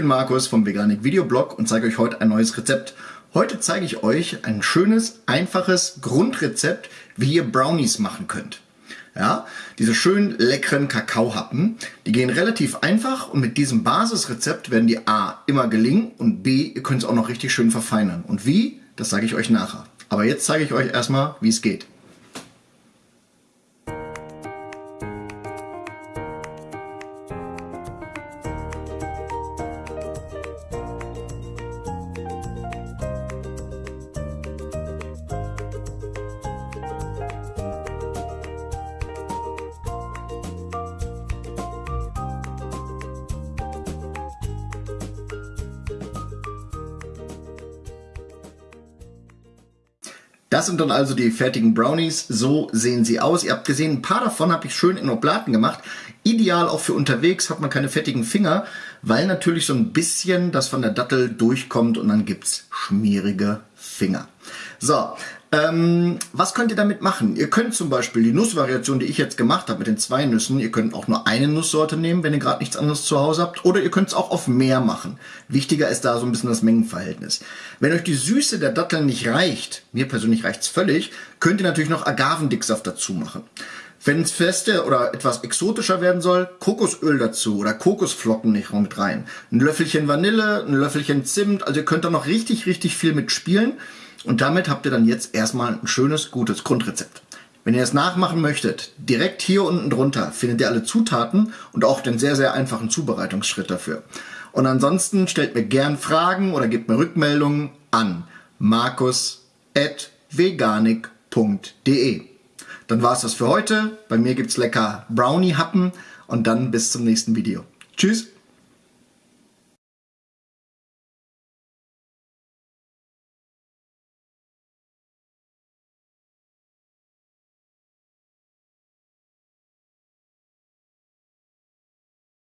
bin Markus vom Veganik Videoblog und zeige euch heute ein neues Rezept. Heute zeige ich euch ein schönes, einfaches Grundrezept, wie ihr Brownies machen könnt. Ja, diese schönen leckeren Kakaohappen, die gehen relativ einfach und mit diesem Basisrezept werden die A immer gelingen und B, ihr könnt es auch noch richtig schön verfeinern. Und wie, das sage ich euch nachher. Aber jetzt zeige ich euch erstmal, wie es geht. Das sind dann also die fertigen Brownies. So sehen sie aus. Ihr habt gesehen, ein paar davon habe ich schön in Oblaten gemacht. Ideal auch für unterwegs, hat man keine fettigen Finger, weil natürlich so ein bisschen das von der Dattel durchkommt und dann gibt's schmierige Finger. So, ähm, was könnt ihr damit machen? Ihr könnt zum Beispiel die Nussvariation, die ich jetzt gemacht habe mit den zwei Nüssen, ihr könnt auch nur eine Nusssorte nehmen, wenn ihr gerade nichts anderes zu Hause habt, oder ihr könnt es auch auf mehr machen. Wichtiger ist da so ein bisschen das Mengenverhältnis. Wenn euch die Süße der Datteln nicht reicht, mir persönlich reicht's völlig, könnt ihr natürlich noch Agavendicksaft dazu machen. Wenn es fester oder etwas exotischer werden soll, Kokosöl dazu oder Kokosflocken nicht mit rein. Ein Löffelchen Vanille, ein Löffelchen Zimt, also ihr könnt da noch richtig, richtig viel mitspielen. Und damit habt ihr dann jetzt erstmal ein schönes, gutes Grundrezept. Wenn ihr es nachmachen möchtet, direkt hier unten drunter findet ihr alle Zutaten und auch den sehr, sehr einfachen Zubereitungsschritt dafür. Und ansonsten stellt mir gern Fragen oder gebt mir Rückmeldungen an markus.veganik.de. Dann war es das für heute. Bei mir gibt's lecker Brownie-Happen und dann bis zum nächsten Video. Tschüss!